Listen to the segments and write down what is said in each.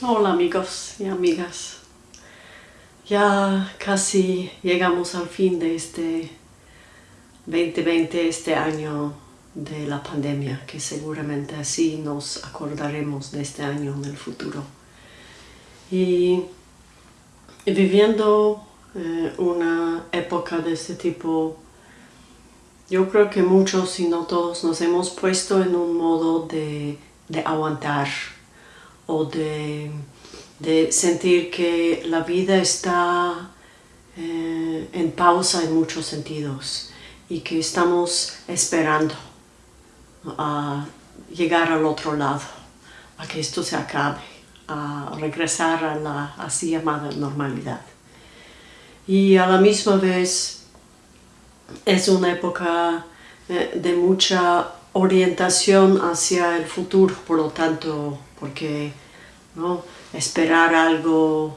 Hola amigos y amigas. Ya casi llegamos al fin de este 2020, este año de la pandemia, que seguramente así nos acordaremos de este año en el futuro. Y viviendo eh, una época de este tipo, yo creo que muchos, si no todos, nos hemos puesto en un modo de, de aguantar, o de, sentir que la vida está eh, en pausa en muchos sentidos y que estamos esperando a llegar al otro lado, a que esto se acabe, a regresar a la así llamada normalidad. Y a la misma vez es una época eh, de mucha orientación hacia el futuro, por lo tanto, porque ¿no? esperar algo,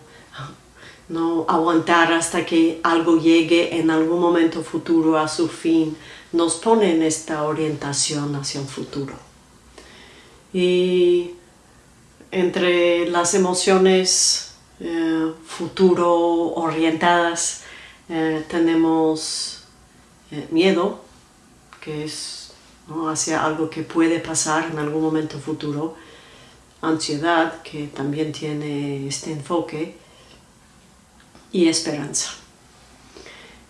no aguantar hasta que algo llegue en algún momento futuro a su fin, nos pone en esta orientación hacia un futuro. Y entre las emociones eh, futuro orientadas eh, tenemos eh, miedo, que es hacia algo que puede pasar en algún momento futuro, ansiedad, que también tiene este enfoque, y esperanza.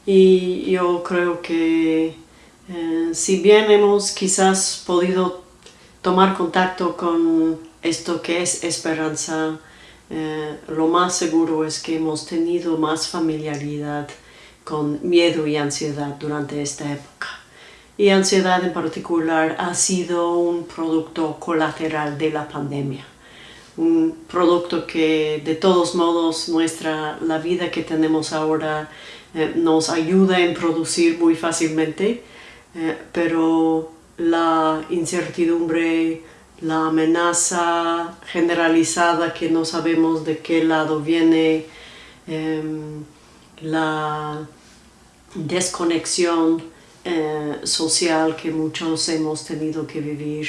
Y yo creo que eh, si bien hemos quizás podido tomar contacto con esto que es esperanza, eh, lo más seguro es que hemos tenido más familiaridad con miedo y ansiedad durante esta época y ansiedad en particular ha sido un producto colateral de la pandemia. Un producto que de todos modos nuestra, la vida que tenemos ahora eh, nos ayuda en producir muy fácilmente, eh, pero la incertidumbre, la amenaza generalizada que no sabemos de qué lado viene, em, la desconexión eh, social que muchos hemos tenido que vivir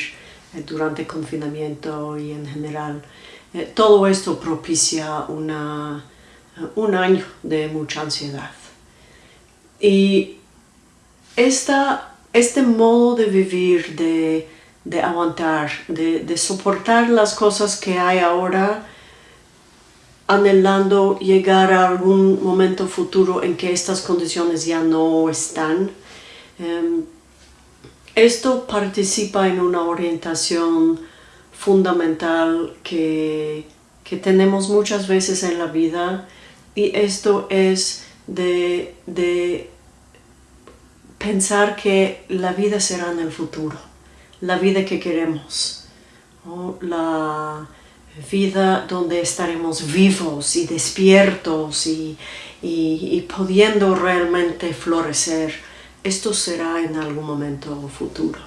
eh, durante el confinamiento y en general. Eh, todo esto propicia una, un año de mucha ansiedad. Y esta, este modo de vivir, de, de aguantar, de, de soportar las cosas que hay ahora, anhelando llegar a algún momento futuro en que estas condiciones ya no están, Em, esto participa en una orientación fundamental que, que, tenemos muchas veces en la vida y esto es de, de pensar que la vida será en el futuro, la vida que queremos, la vida donde estaremos vivos y despiertos y, y, y pudiendo realmente florecer esto será en algún momento futuro.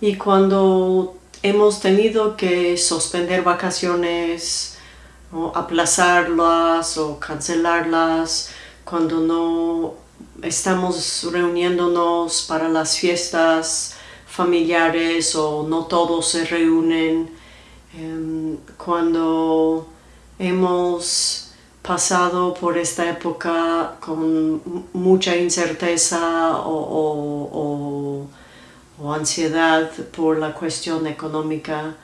Y cuando hemos tenido que suspender vacaciones, o aplazarlas o cancelarlas, cuando no estamos reuniéndonos para las fiestas familiares o no todos se reúnen, em, cuando hemos pasado por esta época con mucha incerteza o, ansiedad por la cuestión económica,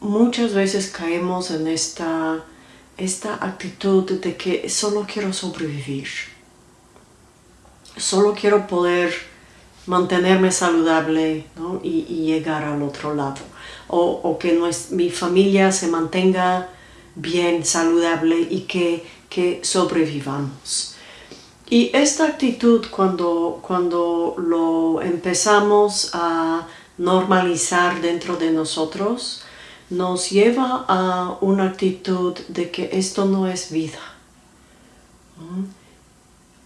muchas veces caemos en esta, esta actitud de que solo quiero sobrevivir. Solo quiero poder mantenerme saludable y, llegar al otro lado. O, que mi familia se mantenga bien, saludable y que, que sobrevivamos. Y esta actitud cuando, cuando lo empezamos a normalizar dentro de nosotros, nos lleva a una actitud de que esto no es vida.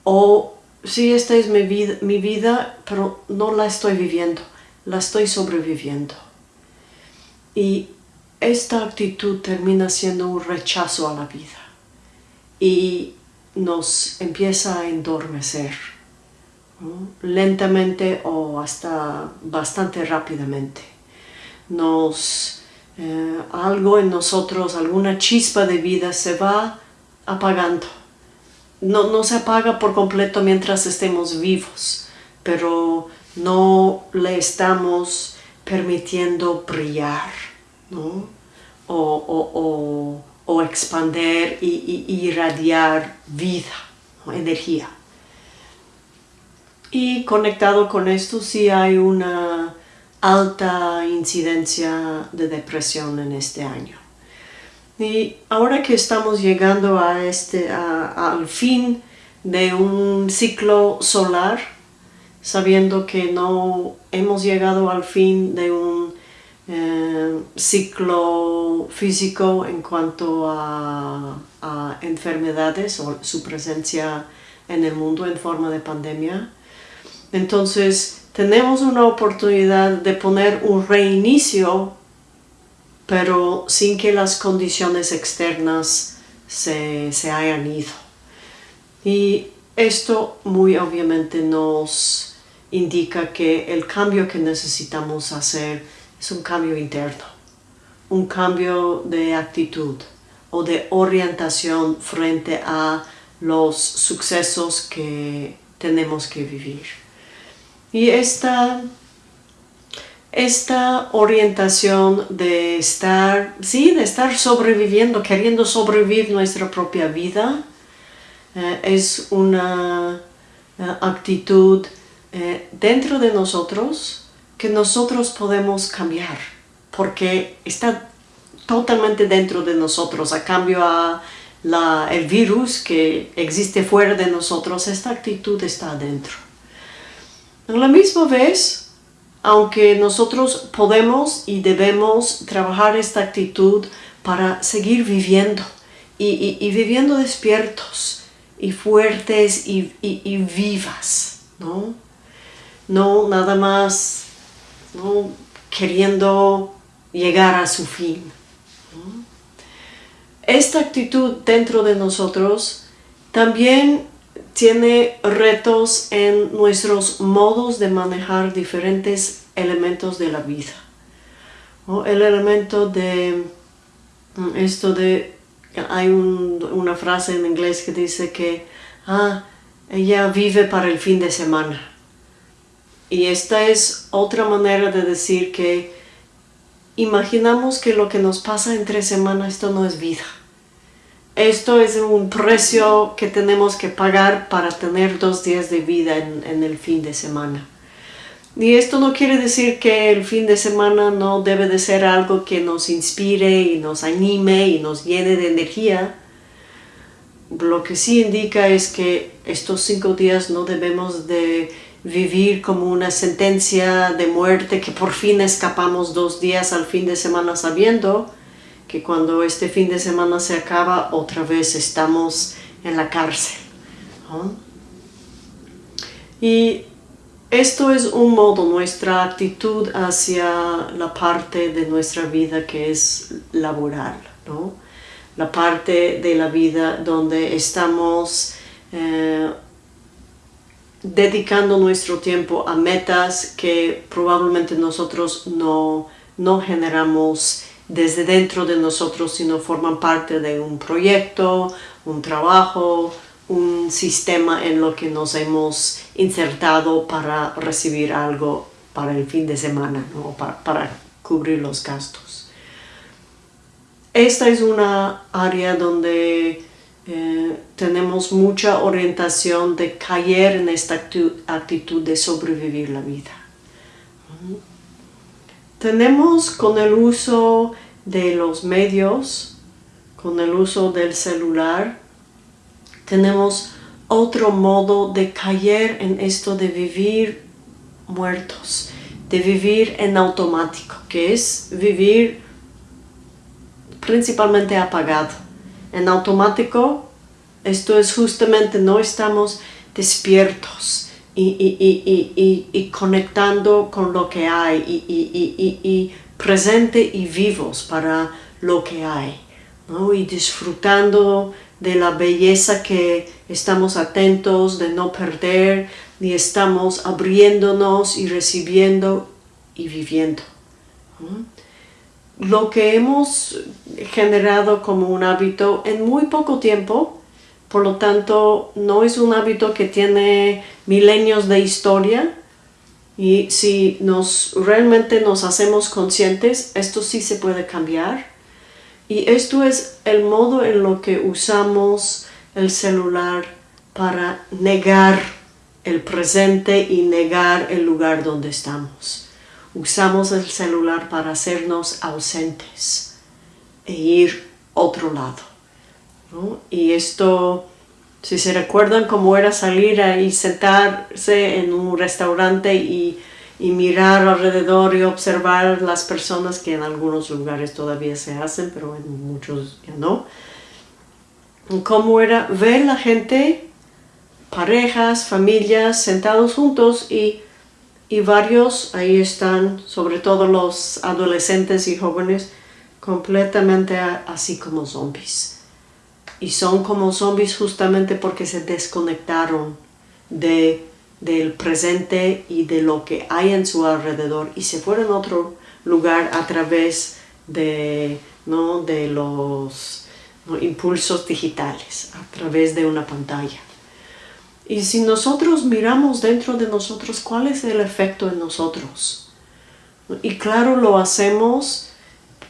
O sí, esta es mi vida, mi vida, pero no la estoy viviendo, la estoy sobreviviendo. Y esta actitud termina siendo un rechazo a la vida y nos empieza a endormecer lentamente o hasta bastante rápidamente. Nos eh, algo en nosotros, alguna chispa de vida se va apagando. No, no se apaga por completo mientras estemos vivos, pero no le estamos permitiendo brillar, ¿no? o, o, expander y, irradiar vida, energía. Y conectado con esto sí hay una alta incidencia de depresión en este año. Y ahora que estamos llegando a este, al fin de un ciclo solar, sabiendo que no hemos llegado al fin de un eh, ciclo físico en cuanto a, enfermedades o su presencia en el mundo en forma de pandemia. Entonces tenemos una oportunidad de poner un reinicio pero sin que las condiciones externas se, se hayan ido. Y esto muy obviamente nos indica que el cambio que necesitamos hacer es un cambio interno, un cambio de actitud o de orientación frente a los sucesos que tenemos que vivir. Y esta, esta orientación de estar, sí, de estar sobreviviendo, queriendo sobrevivir nuestra propia vida, eh, es una eh, actitud eh, dentro de nosotros que nosotros podemos cambiar, porque está totalmente dentro de nosotros, a cambio a la, el virus que existe fuera de nosotros, esta actitud está adentro. A la misma vez, aunque nosotros podemos y debemos trabajar esta actitud para seguir viviendo y, viviendo despiertos y fuertes y, y vivas, ¿no? No nada más queriendo llegar a su fin. Esta actitud dentro de nosotros también tiene retos en nuestros modos de manejar diferentes elementos de la vida. El elemento de mm, esto de, hay una frase en inglés que dice que ah, ella vive para el fin de semana. Y esta es otra manera de decir que imaginamos que lo que nos pasa en tres semanas, esto no es vida. Esto es un precio que tenemos que pagar para tener dos días de vida en, el fin de semana. Y esto no quiere decir que el fin de semana no debe de ser algo que nos inspire y nos anime y nos llene de energía. Lo que sí indica es que estos cinco días no debemos de vivir como una sentencia de muerte que por fin escapamos dos días al fin de semana sabiendo que cuando este fin de semana se acaba otra vez estamos en la cárcel. Y esto es un modo, nuestra actitud hacia la parte de nuestra vida que es laboral, ¿no? la parte de la vida donde estamos eh, dedicando nuestro tiempo a metas que probablemente nosotros no, no generamos desde dentro de nosotros, sino forman parte de un proyecto, un trabajo, un sistema en lo que nos hemos insertado para recibir algo para el fin de semana, ¿no? para, para cubrir los gastos. Esta es una área donde eh, tenemos mucha orientación de caer en esta actitud, de sobrevivir la vida. Tenemos con el uso de los medios, con el uso del celular, tenemos otro modo de caer en esto de vivir muertos, de vivir en automático, que es vivir principalmente apagado en automático, esto es justamente no estamos despiertos y, conectando con lo que hay y, presente y vivos para lo que hay y disfrutando de la belleza que estamos atentos de no perder ni estamos abriéndonos y recibiendo y viviendo. Lo que hemos generado como un hábito en muy poco tiempo, por lo tanto no es un hábito que tiene milenios de historia y si nos realmente nos hacemos conscientes, esto sí se puede cambiar y esto es el modo en lo que usamos el celular para negar el presente y negar el lugar donde estamos. Usamos el celular para hacernos ausentes e ir otro lado. Y esto, si se recuerdan cómo era salir y sentarse en un restaurante y, y mirar alrededor y observar las personas que en algunos lugares todavía se hacen, pero en muchos ya no. Cómo era ver la gente parejas, familias sentados juntos y, varios ahí están, sobre todo los adolescentes y jóvenes, completamente así como zombies. Y son como zombies justamente porque se desconectaron de, del presente y de lo que hay en su alrededor y se fueron a otro lugar a través de, ¿no? de los impulsos digitales, a través de una pantalla. Y si nosotros miramos dentro de nosotros, ¿cuál es el efecto en nosotros? Y claro, lo hacemos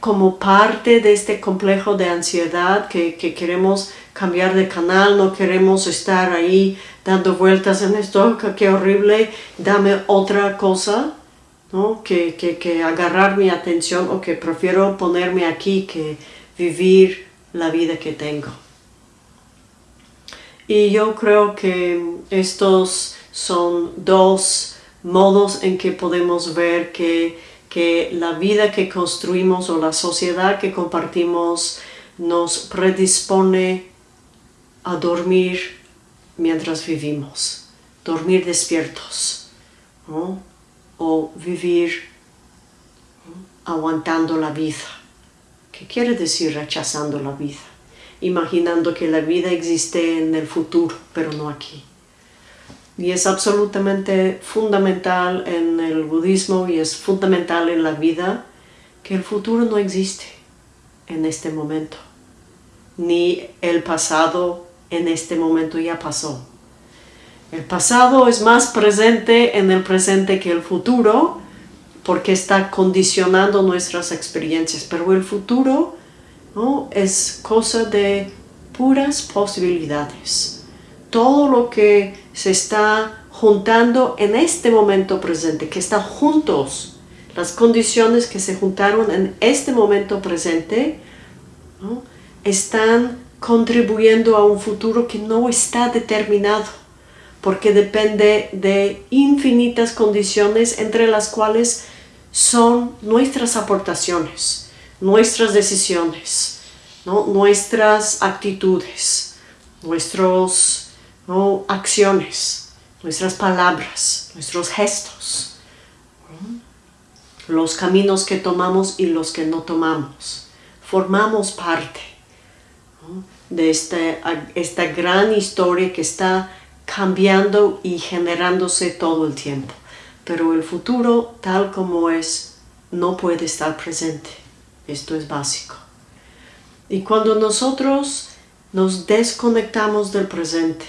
como parte de este complejo de ansiedad que, queremos cambiar de canal, no queremos estar ahí dando vueltas en esto, qué horrible, dame otra cosa, ¿no? que, que agarrar mi atención o que prefiero ponerme aquí que vivir la vida que tengo. Y yo creo que estos son dos modos en que podemos ver que, que la vida que construimos o la sociedad que compartimos nos predispone a dormir mientras vivimos, dormir despiertos o vivir aguantando la vida. ¿Qué quiere decir rechazando la vida? Imaginando que la vida existe en el futuro, pero no aquí. Y es absolutamente fundamental en el budismo y es fundamental en la vida que el futuro no existe en este momento, ni el pasado en este momento ya pasó. El pasado es más presente en el presente que el futuro porque está condicionando nuestras experiencias, pero el futuro ¿no? es cosa de puras posibilidades. Todo lo que se está juntando en este momento presente, que está juntos, las condiciones que se juntaron en este momento presente, están contribuyendo a un futuro que no está determinado, porque depende de infinitas condiciones entre las cuales son nuestras aportaciones nuestras decisiones, nuestras actitudes, nuestras acciones, nuestras palabras, nuestros gestos, los caminos que tomamos y los que no tomamos. Formamos parte de este, esta gran historia que está cambiando y generándose todo el tiempo. Pero el futuro, tal como es, no puede estar presente. Esto es básico. Y cuando nosotros nos desconectamos del presente,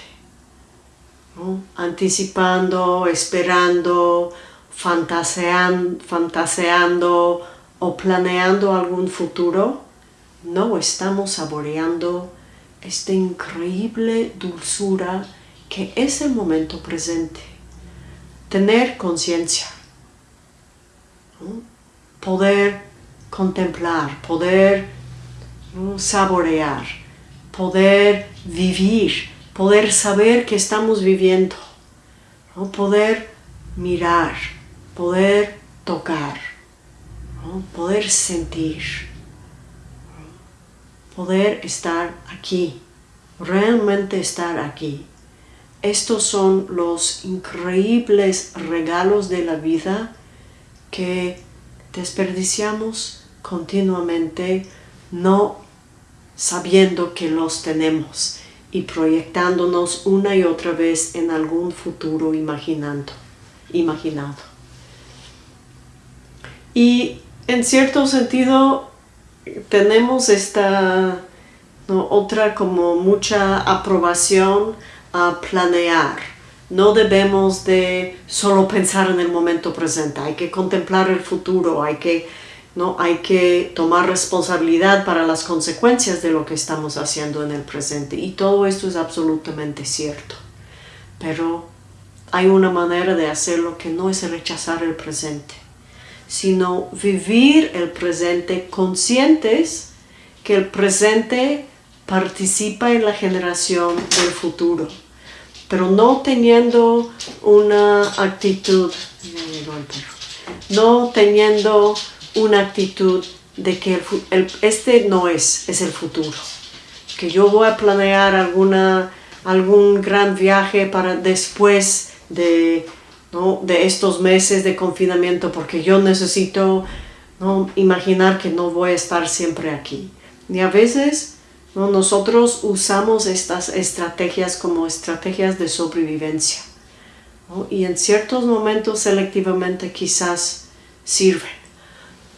anticipando, esperando, fantaseando, fantaseando o planeando algún futuro, no estamos saboreando esta increíble dulzura que es el momento presente. Tener conciencia, poder contemplar, poder saborear, poder vivir, poder saber que estamos viviendo, poder mirar, poder tocar, poder sentir, poder estar aquí, realmente estar aquí. Estos son los increíbles regalos de la vida que desperdiciamos continuamente no sabiendo que los tenemos y proyectándonos una y otra vez en algún futuro imaginando, imaginado. Y en cierto sentido tenemos esta otra como mucha aprobación a planear. No debemos de solo pensar en el momento presente, hay que contemplar el futuro, hay que, ¿no? hay que tomar responsabilidad para las consecuencias de lo que estamos haciendo en el presente. Y todo esto es absolutamente cierto. Pero hay una manera de hacerlo que no es rechazar el presente, sino vivir el presente conscientes que el presente participa en la generación del futuro, pero no teniendo una actitud, no teniendo una actitud de que este no es, es el futuro, que yo voy a planear alguna, algún gran viaje para después de, de estos meses de confinamiento porque yo necesito ¿no? imaginar que no voy a estar siempre aquí. Y a veces nosotros usamos estas estrategias como estrategias de sobrevivencia. Y en ciertos momentos selectivamente quizás sirven.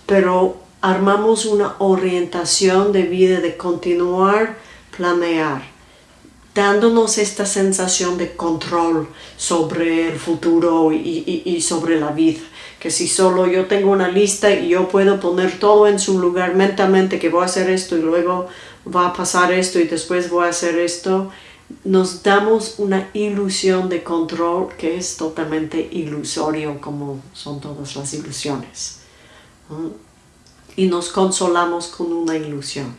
Pero armamos una orientación de vida, de continuar, planear, dándonos esta sensación de control sobre el futuro y, y, sobre la vida. Que si solo yo tengo una lista y yo puedo poner todo en su lugar mentalmente, que voy a hacer esto y luego va a pasar esto y después voy a hacer esto, nos damos una ilusión de control que es totalmente ilusorio como son todas las ilusiones. Y nos consolamos con una ilusión.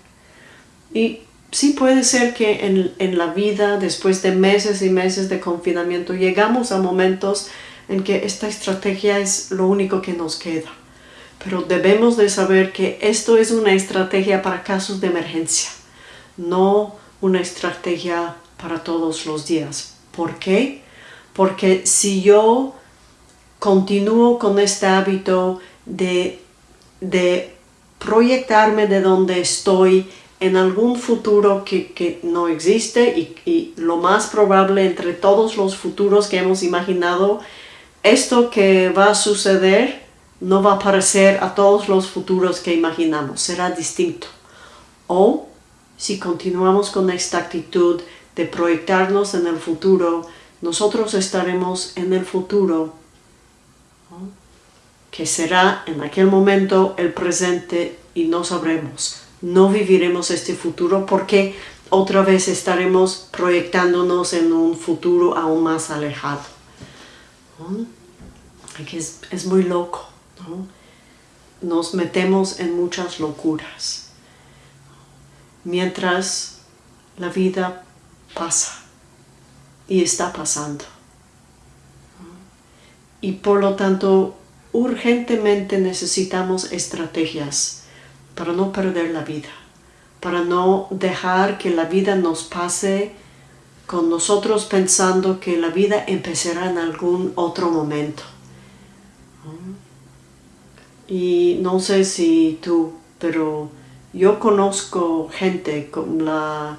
Y sí puede ser que en, en, la vida, después de meses y meses de confinamiento, llegamos a momentos en que esta estrategia es lo único que nos queda. Pero debemos de saber que esto es una estrategia para casos de emergencia, no una estrategia para todos los días. ¿Por qué? Porque si yo continúo con este hábito de, de proyectarme de donde estoy en algún futuro que, que no existe y, y, lo más probable entre todos los futuros que hemos imaginado, esto que va a suceder no va a parecer a todos los futuros que imaginamos, será distinto. O si continuamos con esta actitud de proyectarnos en el futuro, nosotros estaremos en el futuro, que será en aquel momento el presente y no sabremos. No viviremos este futuro porque otra vez estaremos proyectándonos en un futuro aún más alejado. Es, es muy loco. Nos metemos en muchas locuras. Mientras la vida pasa y está pasando. Y por lo tanto, urgentemente necesitamos estrategias para no perder la vida, para no dejar que la vida nos pase con nosotros pensando que la vida empezará en algún otro momento. Y no sé si tú, pero yo conozco gente, como la,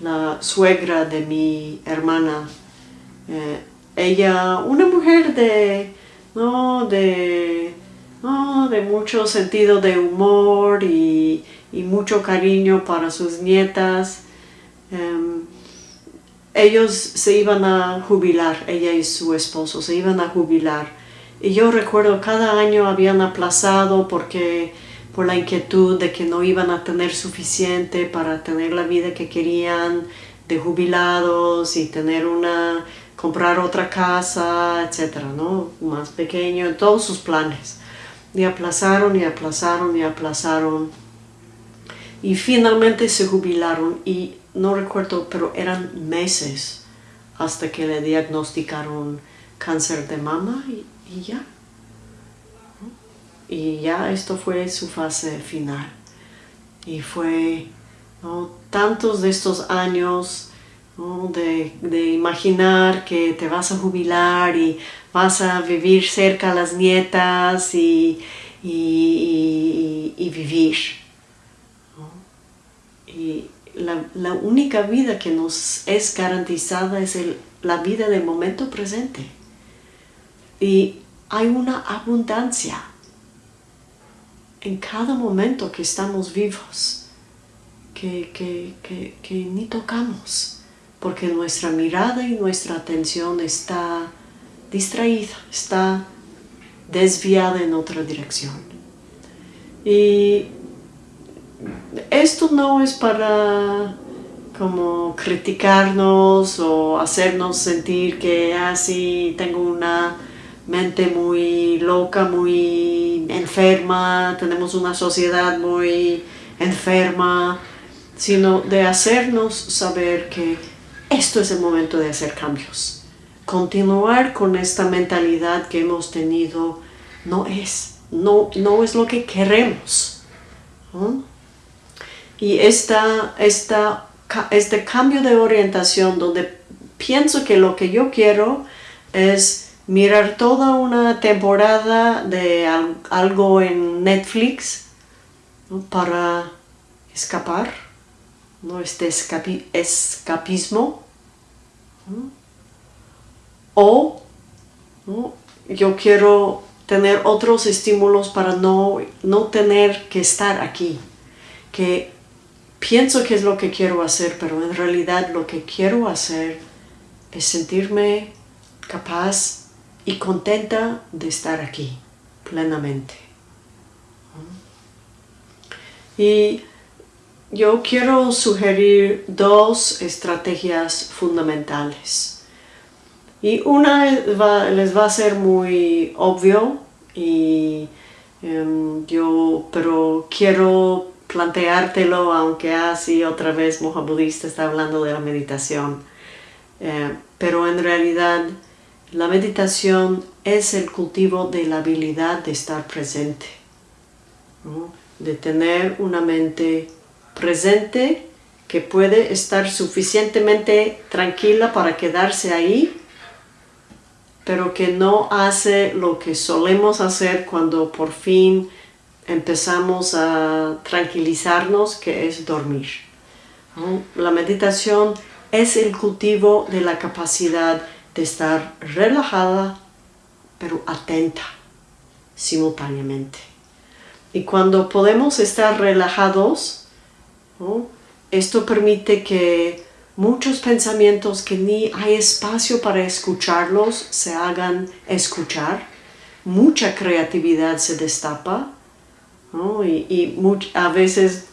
la suegra de mi hermana, eh, ella, una mujer de, no, de, de mucho sentido de humor y, mucho cariño para sus nietas. Em, ellos se iban a jubilar, ella y su esposo se iban a jubilar y yo recuerdo cada año habían aplazado porque por la inquietud de que no iban a tener suficiente para tener la vida que querían de jubilados y tener una, comprar otra casa, etcétera, ¿no? Más pequeño, todos sus planes. Y aplazaron y aplazaron y aplazaron. Y finalmente se jubilaron y no recuerdo, pero eran meses hasta que le diagnosticaron cáncer de mama y, y ya. Y ya esto fue su fase final. Y fue tantos de estos años de, imaginar que te vas a jubilar y vas a vivir cerca a las nietas y, y, vivir. Y la, la, única vida que nos es garantizada es el, la vida del momento presente y hay una abundancia. en cada momento que estamos vivos, que, que ni tocamos, porque nuestra mirada y nuestra atención está distraída, está desviada en otra dirección. Y esto no es para como criticarnos o hacernos sentir que así ah, tengo una mente muy loca, muy enferma, tenemos una sociedad muy enferma, sino de hacernos saber que esto es el momento de hacer cambios. Continuar con esta mentalidad que hemos tenido no es, no, no es lo que queremos. Y esta, esta este cambio de orientación donde pienso que lo que yo quiero es mirar toda una temporada de algo en Netflix para escapar, ¿no? este escapismo. O yo quiero tener otros estímulos para no, no tener que estar aquí, que pienso que es lo que quiero hacer, pero en realidad lo que quiero hacer es sentirme capaz y contenta de estar aquí plenamente. Y yo quiero sugerir dos estrategias fundamentales. Y una les va a ser muy obvio, y, em, yo, pero quiero planteártelo, aunque así otra vez Moja Budista está hablando de la meditación. Eh, pero en realidad la meditación es el cultivo de la habilidad de estar presente, de tener una mente presente que puede estar suficientemente tranquila para quedarse ahí, pero que no hace lo que solemos hacer cuando por fin empezamos a tranquilizarnos, que es dormir. La meditación es el cultivo de la capacidad de estar relajada, pero atenta simultáneamente. Y cuando podemos estar relajados, esto permite que muchos pensamientos que ni hay espacio para escucharlos se hagan escuchar, mucha creatividad se destapa, y, a veces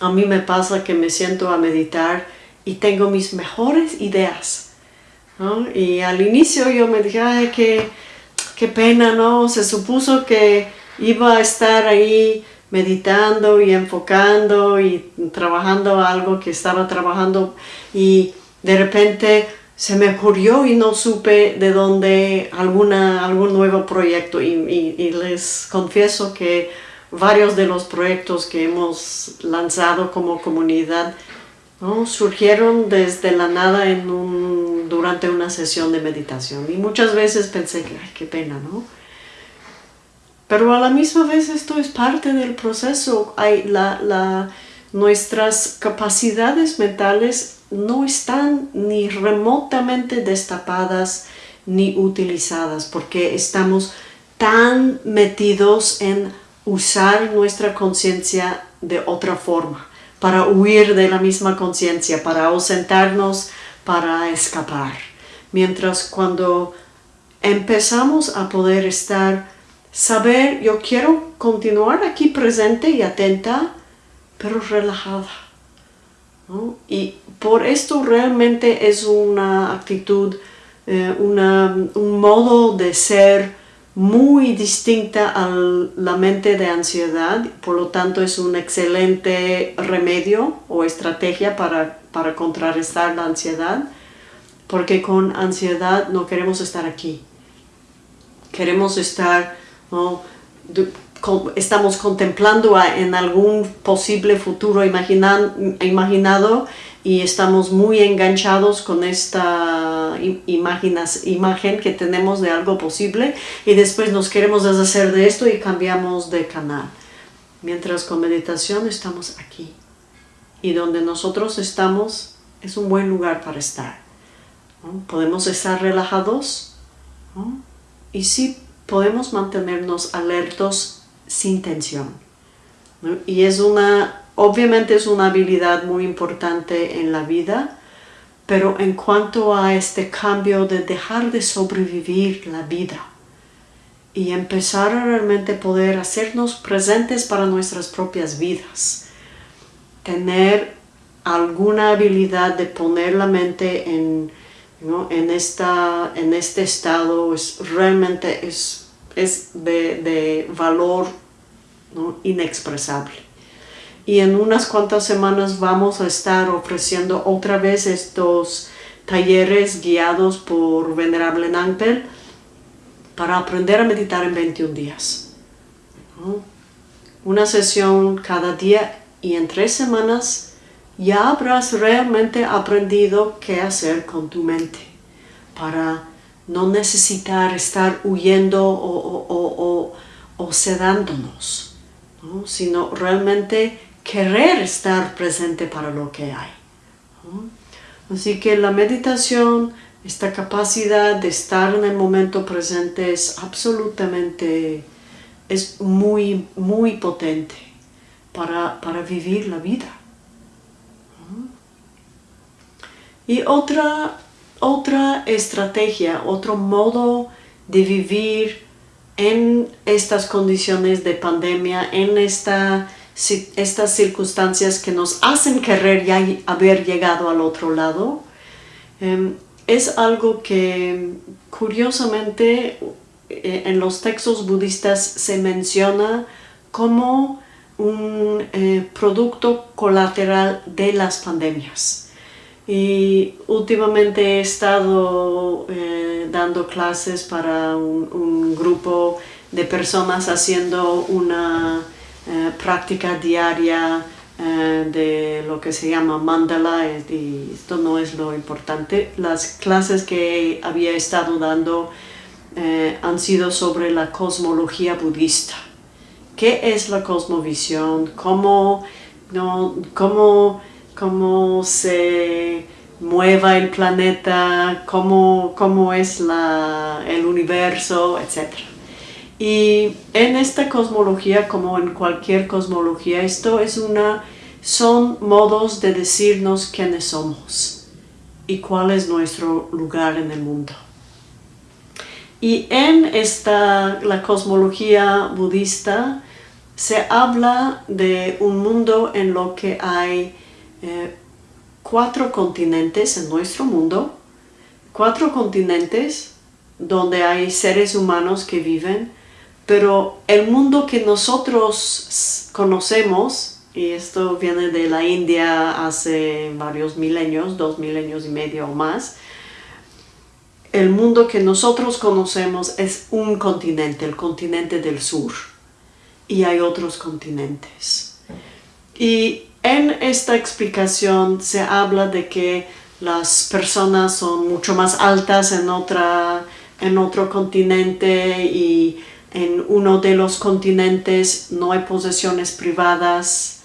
a mí me pasa que me siento a meditar y tengo mis mejores ideas. Y al inicio yo me dije, ay, qué, pena, ¿no? Se supuso que iba a estar ahí meditando y enfocando y trabajando algo que estaba trabajando y de repente se me ocurrió y no supe de dónde alguna, algún nuevo proyecto y, les confieso que varios de los proyectos que hemos lanzado como comunidad ¿no? surgieron desde la nada en un, durante una sesión de meditación y muchas veces pensé que qué pena, ¿no? Pero a la misma vez esto es parte del proceso. Hay la, la, nuestras capacidades mentales no están ni remotamente destapadas ni utilizadas porque estamos tan metidos en usar nuestra conciencia de otra forma, para huir de la misma conciencia, para ausentarnos, para escapar. Mientras cuando empezamos a poder estar, saber, yo quiero continuar aquí presente y atenta, pero relajada y por esto realmente es una actitud, eh, un modo de ser muy distinta a la mente de ansiedad, por lo tanto es un excelente remedio o estrategia para, para contrarrestar la ansiedad, porque con ansiedad no queremos estar aquí. Queremos estar estamos contemplando en algún posible futuro imaginado y estamos muy enganchados con esta imagen que tenemos de algo posible y después nos queremos deshacer de esto y cambiamos de canal. Mientras con meditación estamos aquí y donde nosotros estamos es un buen lugar para estar. Podemos estar relajados y sí podemos mantenernos alertos sin tensión. Y es una, obviamente es una habilidad muy importante en la vida, pero en cuanto a este cambio de dejar de sobrevivir la vida y empezar a realmente poder hacernos presentes para nuestras propias vidas, tener alguna habilidad de poner la mente en, en, esta, en este estado es, realmente es, es de, valor inexpresable. Y en unas cuantas semanas vamos a estar ofreciendo otra vez estos talleres guiados por Venerable Nampel para aprender a meditar en 21 días. Una sesión cada día y en tres semanas ya habrás realmente aprendido qué hacer con tu mente para no necesitar estar huyendo o, sedándonos, sino realmente querer estar presente para lo que hay. Así que la meditación, esta capacidad de estar en el momento presente es absolutamente, es muy, muy potente para, para vivir la vida. Y otra, otra estrategia, otro modo de vivir en estas condiciones de pandemia, en esta, estas circunstancias que nos hacen querer ya haber llegado al otro lado, em, es algo que curiosamente eh, en los textos budistas se menciona como un eh, producto colateral de las pandemias. Y últimamente he estado eh, dando clases para un, grupo de personas haciendo una eh, práctica diaria eh, de lo que se llama mandala, y esto no es lo importante. Las clases que había estado dando han sido sobre la cosmología budista. ¿Qué es la cosmovisión? ¿Cómo, no, cómo cómo se mueva el planeta, cómo, cómo es la, el universo, etc. Y en esta cosmología, como en cualquier cosmología, esto es una, son modos de decirnos quiénes somos y cuál es nuestro lugar en el mundo. Y en esta, la cosmología budista se habla de un mundo en lo que hay eh, cuatro continentes en nuestro mundo, cuatro continentes donde hay seres humanos que viven, pero el mundo que nosotros conocemos, y esto viene de la India hace varios milenios, dos milenios y medio o más, el mundo que nosotros conocemos es un continente, el continente del sur, y hay otros continentes. Y en esta explicación se habla de que las personas son mucho más altas en, otra, en otro continente y en uno de los continentes no hay posesiones privadas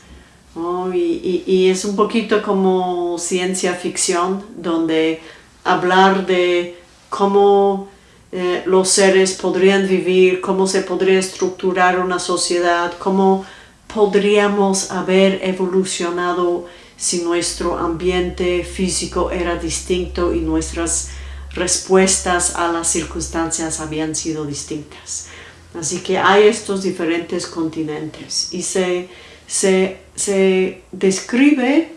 y, es un poquito como ciencia ficción donde hablar de cómo eh, los seres podrían vivir, cómo se podría estructurar una sociedad, cómo podríamos haber evolucionado si nuestro ambiente físico era distinto y nuestras respuestas a las circunstancias habían sido distintas. Así que hay estos diferentes continentes y se, se, describe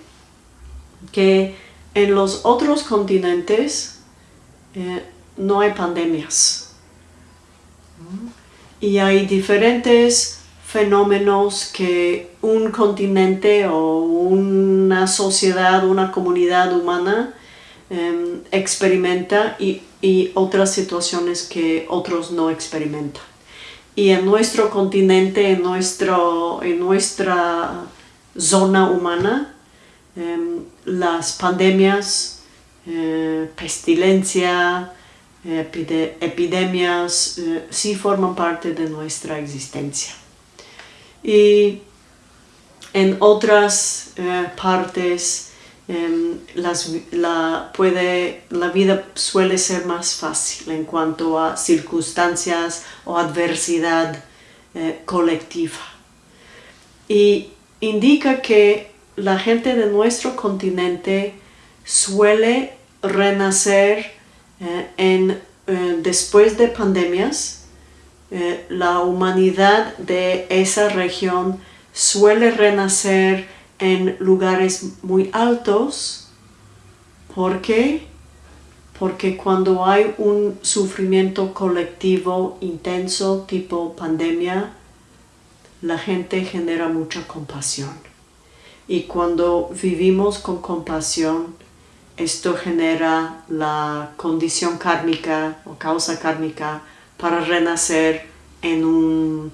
que en los otros continentes eh, no hay pandemias. Y hay diferentes fenómenos que un continente o una sociedad, una comunidad humana em, experimenta y, otras situaciones que otros no experimentan. Y en nuestro continente, en, nuestro, en nuestra zona humana, em, las pandemias, eh, pestilencia, epidemias, eh, sí forman parte de nuestra existencia. Y en otras em, la, puede, la vida suele ser más fácil en cuanto a circunstancias o adversidad eh, colectiva. Y indica que la gente de nuestro continente suele renacer eh, en, eh, después de pandemias. la humanidad de esa región suele renacer en lugares muy altos. ¿Por qué? Porque cuando hay un sufrimiento colectivo intenso tipo pandemia, la gente genera mucha compasión. Y cuando vivimos con compasión, esto genera la condición kármica o causa kármica para renacer en un,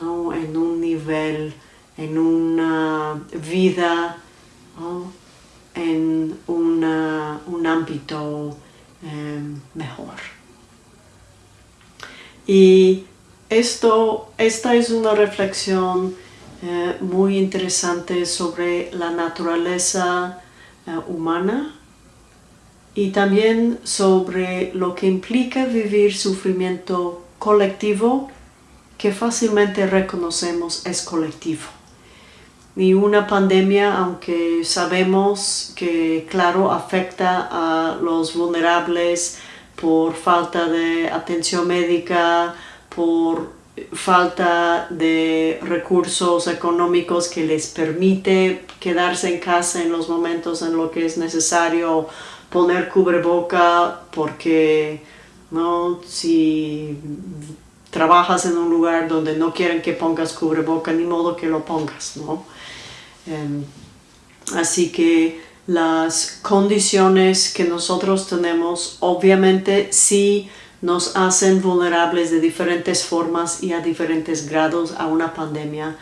en un nivel en una vida, en un ámbito em, mejor. Y esto, esta es una reflexión eh, muy interesante sobre la naturaleza eh, humana y también sobre lo que implica vivir sufrimiento colectivo que fácilmente reconocemos es colectivo ni una pandemia, aunque sabemos que, claro, afecta a los vulnerables por falta de atención médica, por falta de recursos económicos que les permite quedarse en casa en los momentos en los que es necesario poner cubreboca porque no si trabajas en un lugar donde no quieren que pongas cubreboca ni modo que lo pongas no así que las condiciones que nosotros tenemos obviamente sí nos hacen vulnerables de diferentes formas y a diferentes grados a una pandemia,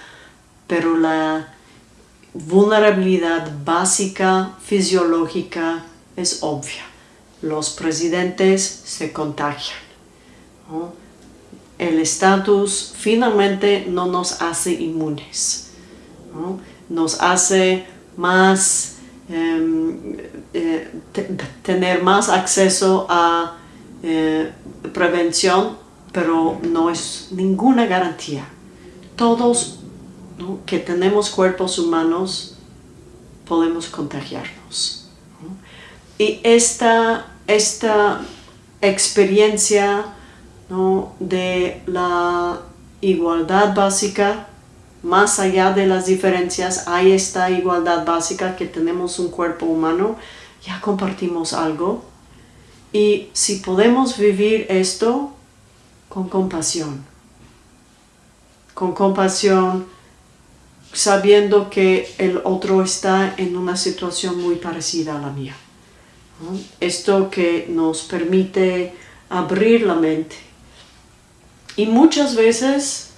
pero la vulnerabilidad básica fisiológica es obvia. Los presidentes se contagian. El estatus finalmente no nos hace inmunes nos hace más em, eh, tener más acceso a eh, prevención, pero no es ninguna garantía. Todos que tenemos cuerpos humanos podemos contagiarnos. Y esta, esta experiencia de la igualdad básica más allá de las diferencias hay esta igualdad básica que tenemos un cuerpo humano, ya compartimos algo. Y si podemos vivir esto con compasión, con compasión, sabiendo que el otro está en una situación muy parecida a la mía. Esto que nos permite abrir la mente. Y muchas veces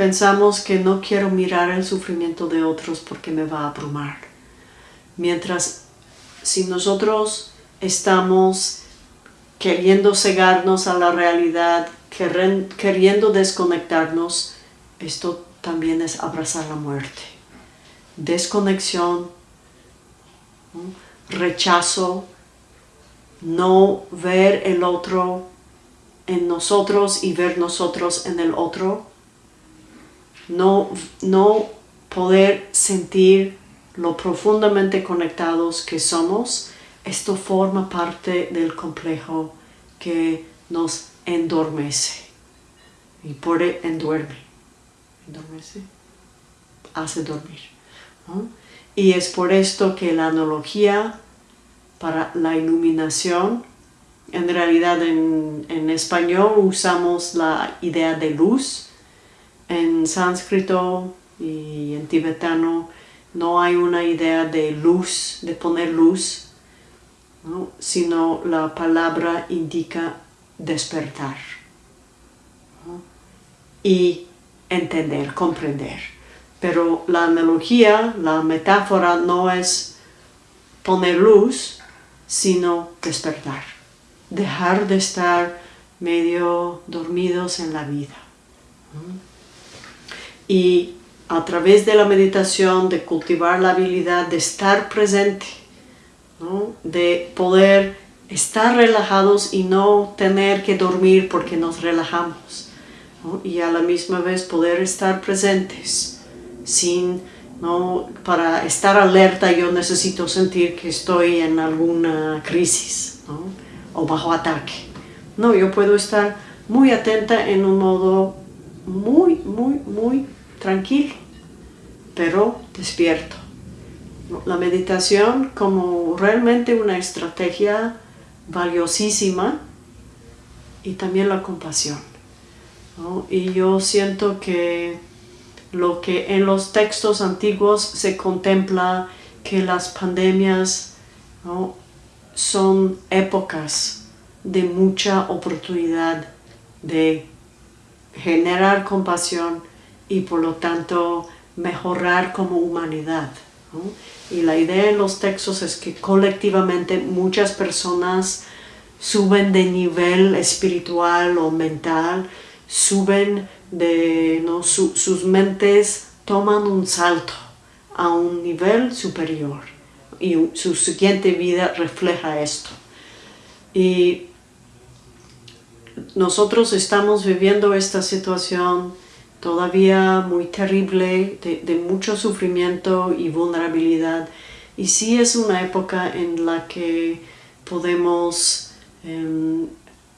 Pensamos que no quiero mirar el sufrimiento de otros porque me va a abrumar. Mientras si nosotros estamos queriendo cegarnos a la realidad, queriendo desconectarnos, esto también es abrazar la muerte. Desconexión, rechazo, no ver el otro en nosotros y ver nosotros en el otro, no, no poder sentir lo profundamente conectados que somos, esto forma parte del complejo que nos endormece. Y por e, enduerme. Endormece. Hace dormir. Y es por esto que la analogía para la iluminación, en realidad en, en español usamos la idea de luz, en sánscrito y en tibetano no hay una idea de luz, de poner luz, sino la palabra indica despertar y entender, comprender. Pero la analogía, la metáfora no es poner luz, sino despertar. Dejar de estar medio dormidos en la vida y a través de la meditación, de cultivar la habilidad de estar presente, de poder estar relajados y no tener que dormir porque nos relajamos. y a la misma vez poder estar presentes sin ¿no? para estar alerta yo necesito sentir que estoy en alguna crisis o bajo ataque no yo puedo estar muy atenta en un modo muy muy muy tranquilo pero despierto la meditación como realmente una estrategia valiosísima y también la compasión. Y yo siento que lo que en los textos antiguos se contempla que las pandemias son épocas de mucha oportunidad de generar compasión y por lo tanto mejorar como humanidad. Y la idea en los textos es que colectivamente muchas personas suben de nivel espiritual o mental, suben de, ¿no? sus mentes toman un salto a un nivel superior y su siguiente vida refleja esto. Y nosotros estamos viviendo esta situación todavía muy terrible, de, mucho sufrimiento y vulnerabilidad. Y sí es una época en la que podemos em,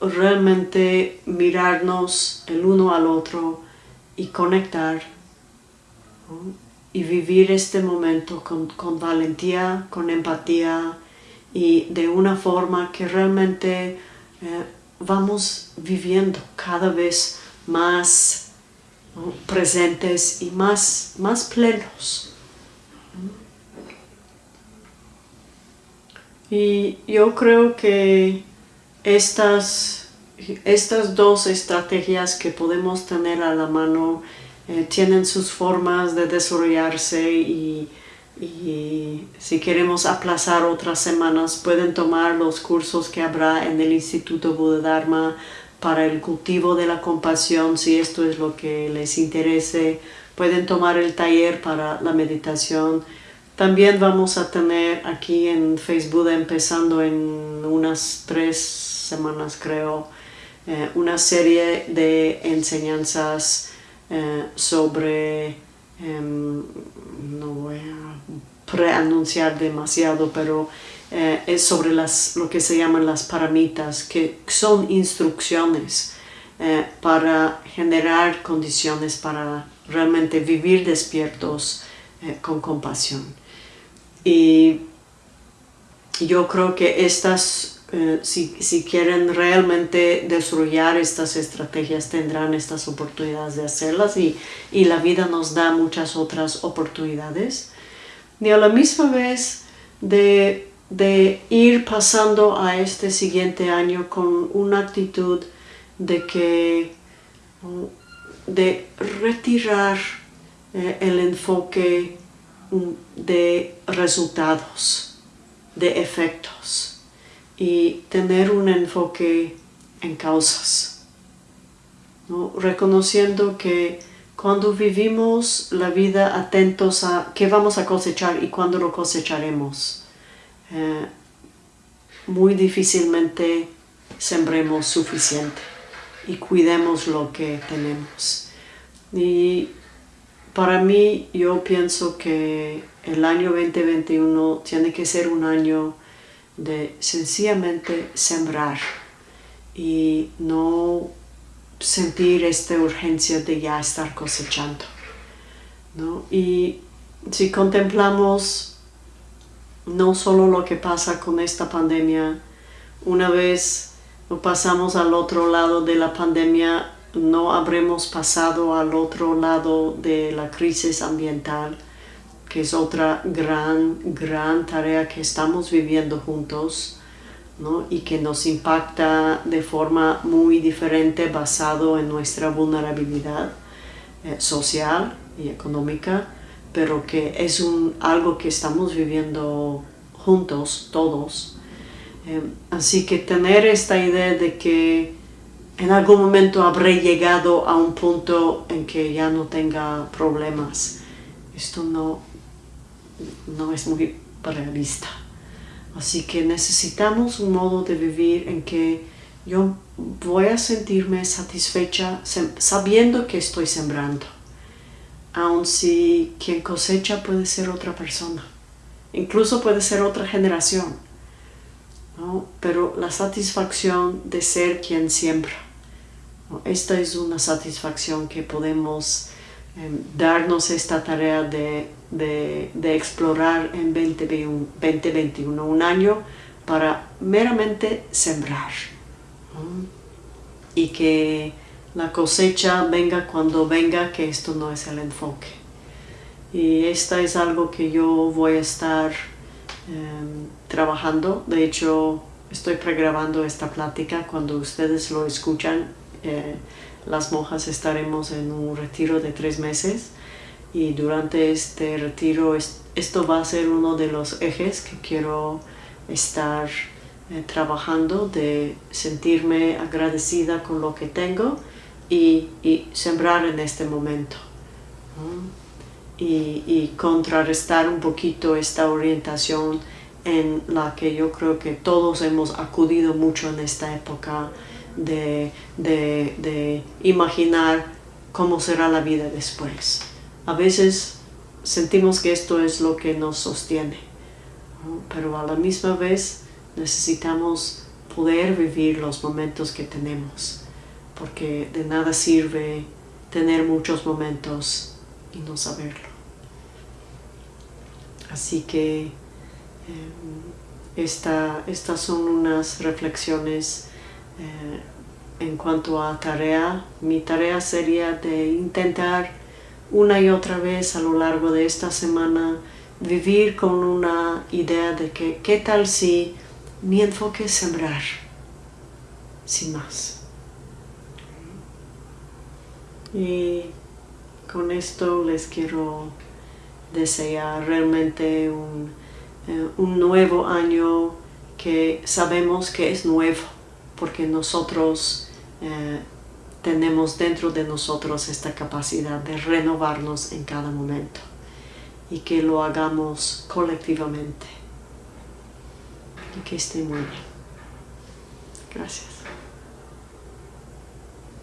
realmente mirarnos el uno al otro y conectar y vivir este momento con, valentía, con empatía y de una forma que realmente eh, vamos viviendo cada vez más presentes y más, más plenos. Y yo creo que estas, estas dos estrategias que podemos tener a la mano eh, tienen sus formas de desarrollarse y, y si queremos aplazar otras semanas pueden tomar los cursos que habrá en el Instituto Buddha para el cultivo de la compasión, si esto es lo que les interese, pueden tomar el taller para la meditación. También vamos a tener aquí en Facebook, empezando en unas tres semanas creo, eh, una serie de enseñanzas eh, sobre, em, no voy a preanunciar demasiado, pero eh, es sobre las, lo que se llaman las paramitas, que son instrucciones eh, para generar condiciones para realmente vivir despiertos eh, con compasión. Y yo creo que estas, si, si, quieren realmente desarrollar estas estrategias, tendrán estas oportunidades de hacerlas y, y la vida nos da muchas otras oportunidades. Y a la misma vez de de ir pasando a este siguiente año con una actitud de que de retirar eh, el enfoque mm, de resultados, de efectos y tener un enfoque en causas, reconociendo que cuando vivimos la vida atentos a qué vamos a cosechar y cuándo lo cosecharemos, eh, muy difícilmente sembremos suficiente y cuidemos lo que tenemos. Y para mí yo pienso que el año 2021 tiene que ser un año de sencillamente sembrar y no sentir esta urgencia de ya estar cosechando. Y si contemplamos no solo lo que pasa con esta pandemia, una vez pasamos al otro lado de la pandemia, no habremos pasado al otro lado de la crisis ambiental, que es otra gran, gran tarea que estamos viviendo juntos y que nos impacta de forma muy diferente basado en nuestra vulnerabilidad eh, social y económica pero que es un, algo que estamos viviendo juntos, todos. Eh, así que tener esta idea de que en algún momento habré llegado a un punto en que ya no tenga problemas, esto no, no es muy realista. Así que necesitamos un modo de vivir en que yo voy a sentirme satisfecha sabiendo que estoy sembrando, aun si quien cosecha puede ser otra persona, incluso puede ser otra generación, pero la satisfacción de ser quien siembra, esta es una satisfacción que podemos em, darnos esta tarea de, explorar en 2021, un año para meramente sembrar y que la cosecha venga cuando venga, que esto no es el enfoque. Y esta es algo que yo voy a estar em, trabajando. De hecho, estoy pregrabando esta plática. Cuando ustedes lo escuchan, eh, las monjas estaremos en un retiro de tres meses. Y durante este retiro, esto va a ser uno de los ejes que quiero estar eh, trabajando, de sentirme agradecida con lo que tengo y, sembrar en este momento. Y, contrarrestar un poquito esta orientación en la que yo creo que todos hemos acudido mucho en esta época de, de imaginar cómo será la vida después. A veces sentimos que esto es lo que nos sostiene, pero a la misma vez necesitamos poder vivir los momentos que tenemos, porque de nada sirve tener muchos momentos y no saberlo. Así que em, estas son unas reflexiones eh, en cuanto a tarea. Mi tarea sería de intentar una y otra vez a lo largo de esta semana vivir con una idea de que qué tal si mi enfoque es sembrar, sin más. Y con esto les quiero desear realmente un, eh, nuevo año que sabemos que es nuevo, porque nosotros eh, tenemos dentro de nosotros esta capacidad de renovarnos en cada momento y que lo hagamos colectivamente y que esté muy bien. Gracias.